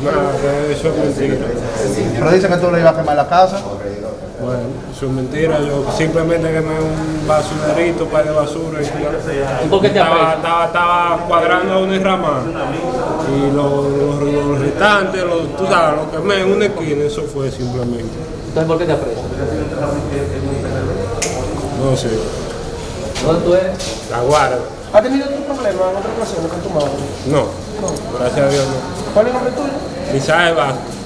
Que eso es mentira. Pero dicen que tú le ibas a quemar la casa. Bueno, eso es mentira. Yo simplemente quemé un basunerito para de basura. Y ya. ¿Y por qué te estaba, estaba, estaba cuadrando una rama. Y los, los, los restantes, los, tú sabes, lo quemé en una esquina. Eso fue simplemente. Entonces, ¿por qué te apresan? No sé. ¿Dónde tú eres? La guarda. ¿Has tenido tu problema en otra ocasión con tu madre? No. Gracias a Dios no. ¿Cuál es el nombre tuyo? Misael Vázquez.